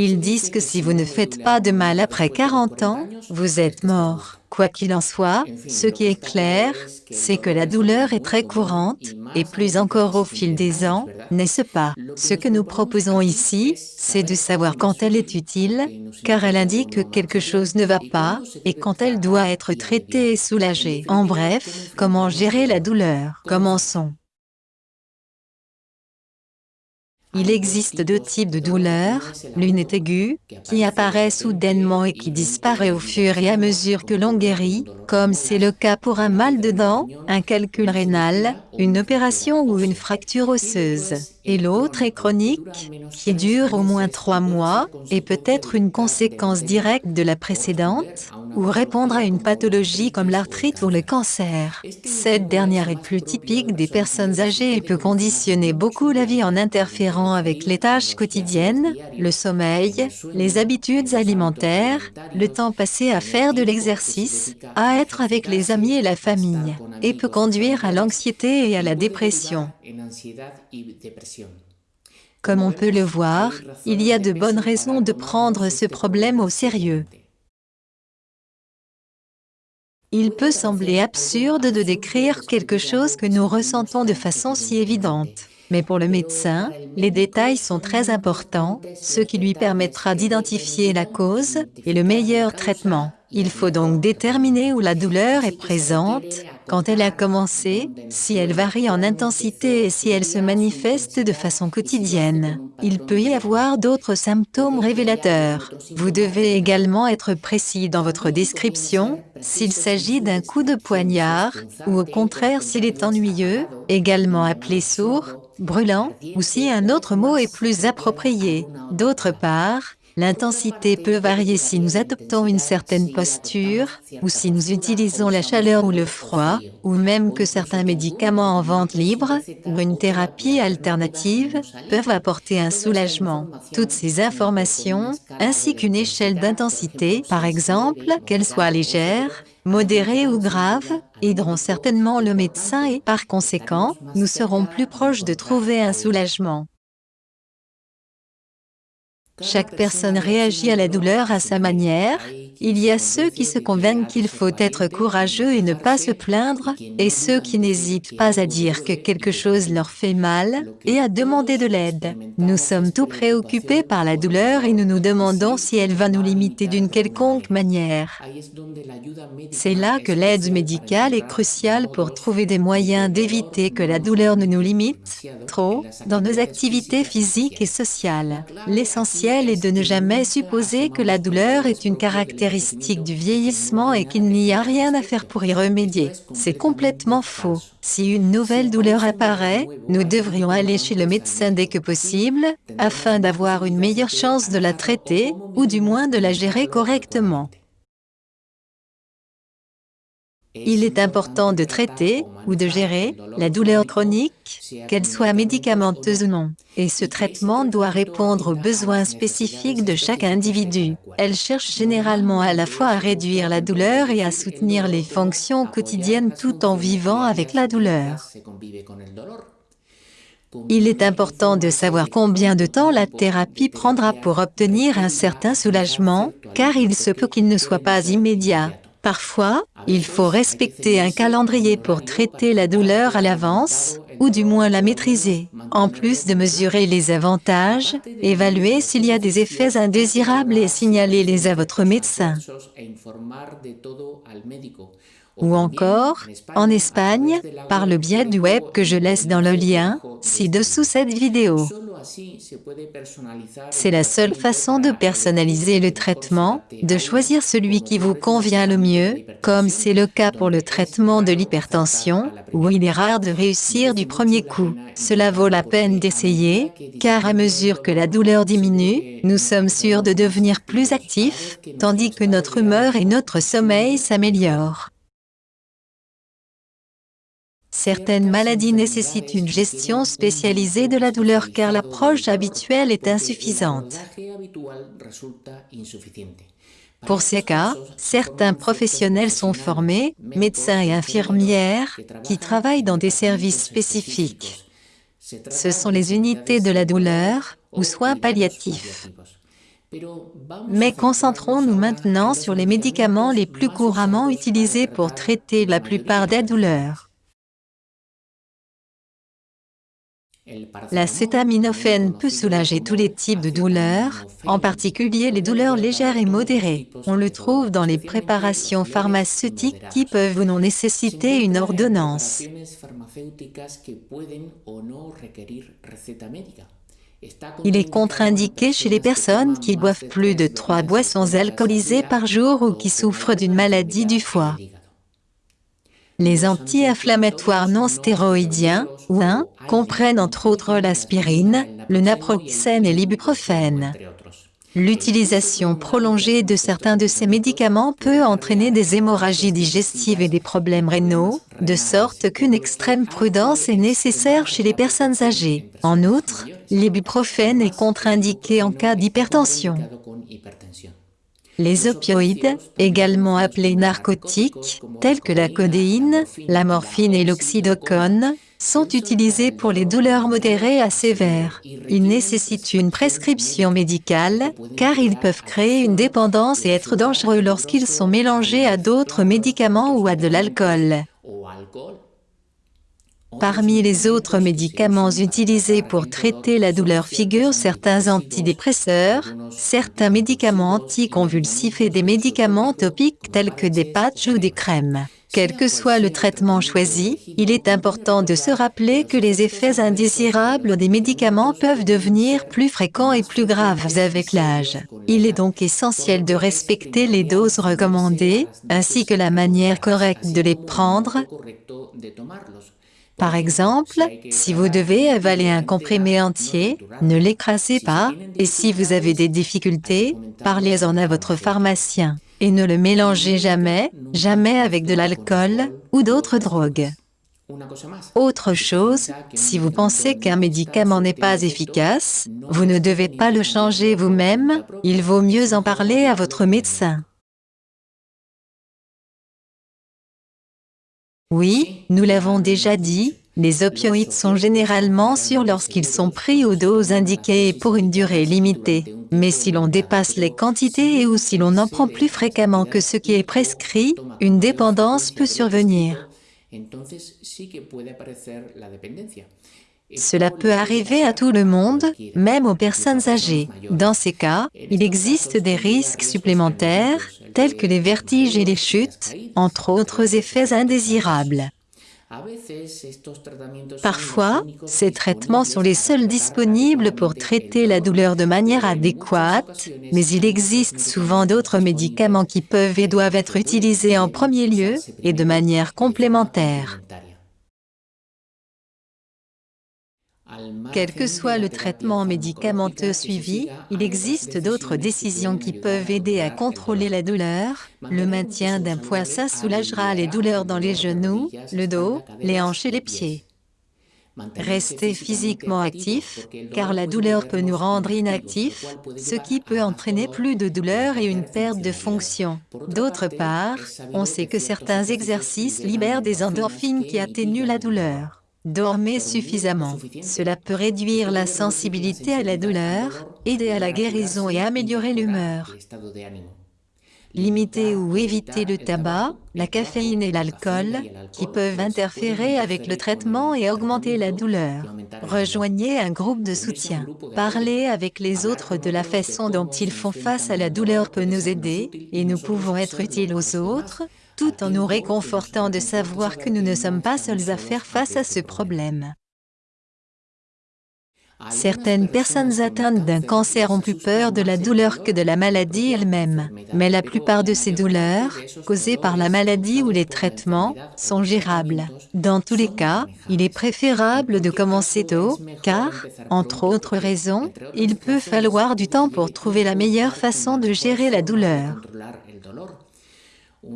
Ils disent que si vous ne faites pas de mal après 40 ans, vous êtes mort. Quoi qu'il en soit, ce qui est clair, c'est que la douleur est très courante, et plus encore au fil des ans, n'est-ce pas? Ce que nous proposons ici, c'est de savoir quand elle est utile, car elle indique que quelque chose ne va pas, et quand elle doit être traitée et soulagée. En bref, comment gérer la douleur? Commençons. Il existe deux types de douleurs, l'une est aiguë, qui apparaît soudainement et qui disparaît au fur et à mesure que l'on guérit, comme c'est le cas pour un mal de dents, un calcul rénal, une opération ou une fracture osseuse. Et l'autre est chronique, qui dure au moins trois mois, et peut être une conséquence directe de la précédente, ou répondre à une pathologie comme l'arthrite ou le cancer. Cette dernière est plus typique des personnes âgées et peut conditionner beaucoup la vie en interférant avec les tâches quotidiennes, le sommeil, les habitudes alimentaires, le temps passé à faire de l'exercice, à être avec les amis et la famille, et peut conduire à l'anxiété et à la dépression. Comme on peut le voir, il y a de bonnes raisons de prendre ce problème au sérieux. Il peut sembler absurde de décrire quelque chose que nous ressentons de façon si évidente. Mais pour le médecin, les détails sont très importants, ce qui lui permettra d'identifier la cause et le meilleur traitement. Il faut donc déterminer où la douleur est présente, quand elle a commencé, si elle varie en intensité et si elle se manifeste de façon quotidienne. Il peut y avoir d'autres symptômes révélateurs. Vous devez également être précis dans votre description, s'il s'agit d'un coup de poignard, ou au contraire s'il est ennuyeux, également appelé sourd, brûlant, ou si un autre mot est plus approprié. D'autre part, L'intensité peut varier si nous adoptons une certaine posture, ou si nous utilisons la chaleur ou le froid, ou même que certains médicaments en vente libre, ou une thérapie alternative, peuvent apporter un soulagement. Toutes ces informations, ainsi qu'une échelle d'intensité, par exemple, qu'elle soit légère, modérée ou grave, aideront certainement le médecin et, par conséquent, nous serons plus proches de trouver un soulagement. Chaque personne réagit à la douleur à sa manière. Il y a ceux qui se convainquent qu'il faut être courageux et ne pas se plaindre, et ceux qui n'hésitent pas à dire que quelque chose leur fait mal et à demander de l'aide. Nous sommes tout préoccupés par la douleur et nous nous demandons si elle va nous limiter d'une quelconque manière. C'est là que l'aide médicale est cruciale pour trouver des moyens d'éviter que la douleur ne nous limite trop dans nos activités physiques et sociales. L'essentiel est de ne jamais supposer que la douleur est une caractéristique du vieillissement et qu'il n'y a rien à faire pour y remédier. C'est complètement faux. Si une nouvelle douleur apparaît, nous devrions aller chez le médecin dès que possible, afin d'avoir une meilleure chance de la traiter, ou du moins de la gérer correctement. Il est important de traiter ou de gérer la douleur chronique, qu'elle soit médicamenteuse ou non. Et ce traitement doit répondre aux besoins spécifiques de chaque individu. Elle cherche généralement à la fois à réduire la douleur et à soutenir les fonctions quotidiennes tout en vivant avec la douleur. Il est important de savoir combien de temps la thérapie prendra pour obtenir un certain soulagement, car il se peut qu'il ne soit pas immédiat. Parfois, il faut respecter un calendrier pour traiter la douleur à l'avance, ou du moins la maîtriser. En plus de mesurer les avantages, évaluer s'il y a des effets indésirables et signaler-les à votre médecin ou encore, en Espagne, par le biais du web que je laisse dans le lien, ci-dessous cette vidéo. C'est la seule façon de personnaliser le traitement, de choisir celui qui vous convient le mieux, comme c'est le cas pour le traitement de l'hypertension, où il est rare de réussir du premier coup. Cela vaut la peine d'essayer, car à mesure que la douleur diminue, nous sommes sûrs de devenir plus actifs, tandis que notre humeur et notre sommeil s'améliorent. Certaines maladies nécessitent une gestion spécialisée de la douleur car l'approche habituelle est insuffisante. Pour ces cas, certains professionnels sont formés, médecins et infirmières, qui travaillent dans des services spécifiques. Ce sont les unités de la douleur ou soins palliatifs. Mais concentrons-nous maintenant sur les médicaments les plus couramment utilisés pour traiter la plupart des douleurs. L'acétaminophène peut soulager tous les types de douleurs, en particulier les douleurs légères et modérées. On le trouve dans les préparations pharmaceutiques qui peuvent ou non nécessiter une ordonnance. Il est contre-indiqué chez les personnes qui boivent plus de 3 boissons alcoolisées par jour ou qui souffrent d'une maladie du foie. Les anti-inflammatoires non stéroïdiens, ou 1, comprennent entre autres l'aspirine, le naproxène et l'ibuprofène. L'utilisation prolongée de certains de ces médicaments peut entraîner des hémorragies digestives et des problèmes rénaux, de sorte qu'une extrême prudence est nécessaire chez les personnes âgées. En outre, l'ibuprofène est contre-indiqué en cas d'hypertension. Les opioïdes, également appelés narcotiques, tels que la codéine, la morphine et l'oxydocone, sont utilisés pour les douleurs modérées à sévères. Ils nécessitent une prescription médicale, car ils peuvent créer une dépendance et être dangereux lorsqu'ils sont mélangés à d'autres médicaments ou à de l'alcool. Parmi les autres médicaments utilisés pour traiter la douleur figurent certains antidépresseurs, certains médicaments anticonvulsifs et des médicaments topiques tels que des patchs ou des crèmes. Quel que soit le traitement choisi, il est important de se rappeler que les effets indésirables des médicaments peuvent devenir plus fréquents et plus graves avec l'âge. Il est donc essentiel de respecter les doses recommandées, ainsi que la manière correcte de les prendre, par exemple, si vous devez avaler un comprimé entier, ne l'écrasez pas, et si vous avez des difficultés, parlez-en à votre pharmacien. Et ne le mélangez jamais, jamais avec de l'alcool ou d'autres drogues. Autre chose, si vous pensez qu'un médicament n'est pas efficace, vous ne devez pas le changer vous-même, il vaut mieux en parler à votre médecin. Oui, nous l'avons déjà dit, les opioïdes sont généralement sûrs lorsqu'ils sont pris aux doses indiquées et pour une durée limitée. Mais si l'on dépasse les quantités et ou si l'on en prend plus fréquemment que ce qui est prescrit, une dépendance peut survenir. Cela peut arriver à tout le monde, même aux personnes âgées. Dans ces cas, il existe des risques supplémentaires, tels que les vertiges et les chutes, entre autres effets indésirables. Parfois, ces traitements sont les seuls disponibles pour traiter la douleur de manière adéquate, mais il existe souvent d'autres médicaments qui peuvent et doivent être utilisés en premier lieu et de manière complémentaire. Quel que soit le traitement médicamenteux suivi, il existe d'autres décisions qui peuvent aider à contrôler la douleur. Le maintien d'un poids ça soulagera les douleurs dans les genoux, le dos, les hanches et les pieds. Restez physiquement actif, car la douleur peut nous rendre inactifs, ce qui peut entraîner plus de douleur et une perte de fonction. D'autre part, on sait que certains exercices libèrent des endorphines qui atténuent la douleur. Dormez suffisamment. Cela peut réduire la sensibilité à la douleur, aider à la guérison et améliorer l'humeur. Limitez ou évitez le tabac, la caféine et l'alcool, qui peuvent interférer avec le traitement et augmenter la douleur. Rejoignez un groupe de soutien. Parler avec les autres de la façon dont ils font face à la douleur peut nous aider, et nous pouvons être utiles aux autres, tout en nous réconfortant de savoir que nous ne sommes pas seuls à faire face à ce problème. Certaines personnes atteintes d'un cancer ont plus peur de la douleur que de la maladie elle-même, mais la plupart de ces douleurs, causées par la maladie ou les traitements, sont gérables. Dans tous les cas, il est préférable de commencer tôt, car, entre autres raisons, il peut falloir du temps pour trouver la meilleure façon de gérer la douleur.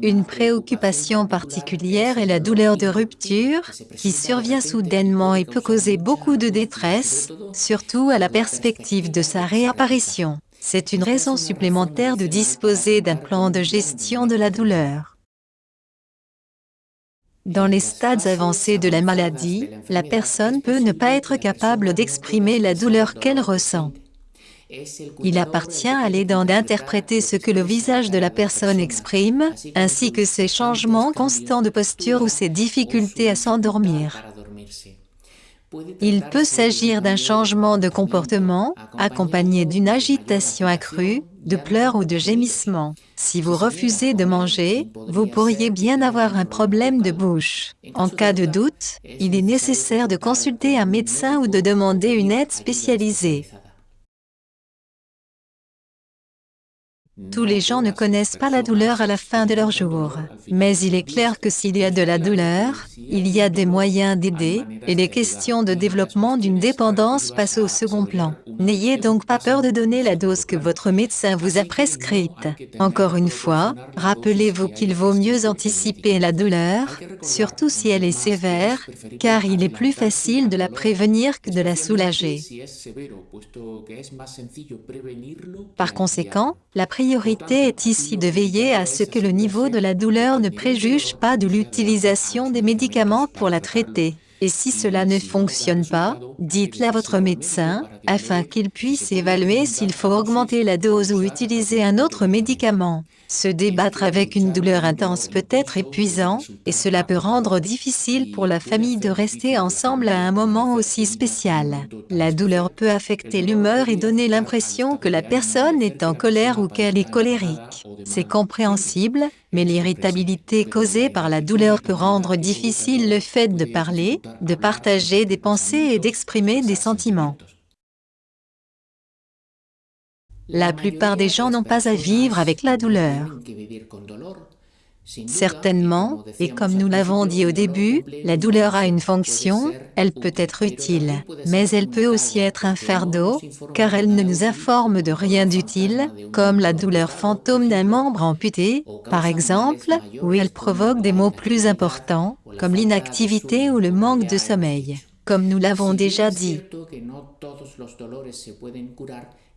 Une préoccupation particulière est la douleur de rupture, qui survient soudainement et peut causer beaucoup de détresse, surtout à la perspective de sa réapparition. C'est une raison supplémentaire de disposer d'un plan de gestion de la douleur. Dans les stades avancés de la maladie, la personne peut ne pas être capable d'exprimer la douleur qu'elle ressent. Il appartient à l'aidant d'interpréter ce que le visage de la personne exprime, ainsi que ses changements constants de posture ou ses difficultés à s'endormir. Il peut s'agir d'un changement de comportement, accompagné d'une agitation accrue, de pleurs ou de gémissements. Si vous refusez de manger, vous pourriez bien avoir un problème de bouche. En cas de doute, il est nécessaire de consulter un médecin ou de demander une aide spécialisée. Tous les gens ne connaissent pas la douleur à la fin de leur jour. Mais il est clair que s'il y a de la douleur, il y a des moyens d'aider, et les questions de développement d'une dépendance passent au second plan. N'ayez donc pas peur de donner la dose que votre médecin vous a prescrite. Encore une fois, rappelez-vous qu'il vaut mieux anticiper la douleur, surtout si elle est sévère, car il est plus facile de la prévenir que de la soulager. Par conséquent, la priorité est ici de veiller à ce que le niveau de la douleur ne préjuge pas de l'utilisation des médicaments pour la traiter. Et si cela ne fonctionne pas, dites-le à votre médecin, afin qu'il puisse évaluer s'il faut augmenter la dose ou utiliser un autre médicament. Se débattre avec une douleur intense peut être épuisant, et cela peut rendre difficile pour la famille de rester ensemble à un moment aussi spécial. La douleur peut affecter l'humeur et donner l'impression que la personne est en colère ou qu'elle est colérique. C'est compréhensible, mais l'irritabilité causée par la douleur peut rendre difficile le fait de parler, de partager des pensées et d'exprimer des sentiments. La plupart des gens n'ont pas à vivre avec la douleur. Certainement, et comme nous l'avons dit au début, la douleur a une fonction, elle peut être utile, mais elle peut aussi être un fardeau, car elle ne nous informe de rien d'utile, comme la douleur fantôme d'un membre amputé, par exemple, ou elle provoque des maux plus importants, comme l'inactivité ou le manque de sommeil. Comme nous l'avons déjà dit,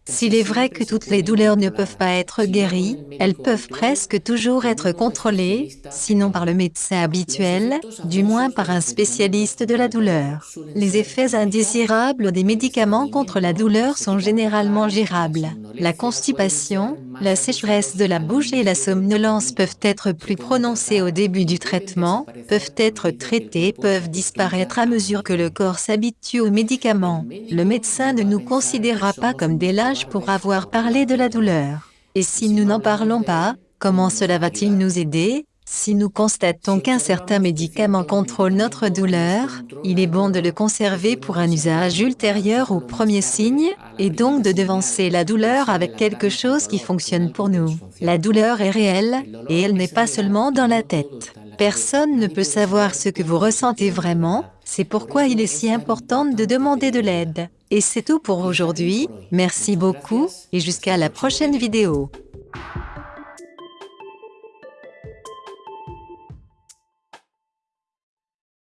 s'il est vrai que toutes les douleurs ne peuvent pas être guéries, elles peuvent presque toujours être contrôlées, sinon par le médecin habituel, du moins par un spécialiste de la douleur. Les effets indésirables des médicaments contre la douleur sont généralement gérables. La constipation, la sécheresse de la bouche et la somnolence peuvent être plus prononcées au début du traitement, peuvent être traitées, peuvent disparaître à mesure que le corps s'habitue aux médicaments. Le médecin ne nous considérera pas comme des lâches pour avoir parlé de la douleur. Et si nous n'en parlons pas, comment cela va-t-il nous aider? Si nous constatons qu'un certain médicament contrôle notre douleur, il est bon de le conserver pour un usage ultérieur au premier signe, et donc de devancer la douleur avec quelque chose qui fonctionne pour nous. La douleur est réelle, et elle n'est pas seulement dans la tête. Personne ne peut savoir ce que vous ressentez vraiment, c'est pourquoi il est si important de demander de l'aide. Et c'est tout pour aujourd'hui, merci beaucoup, et jusqu'à la prochaine vidéo.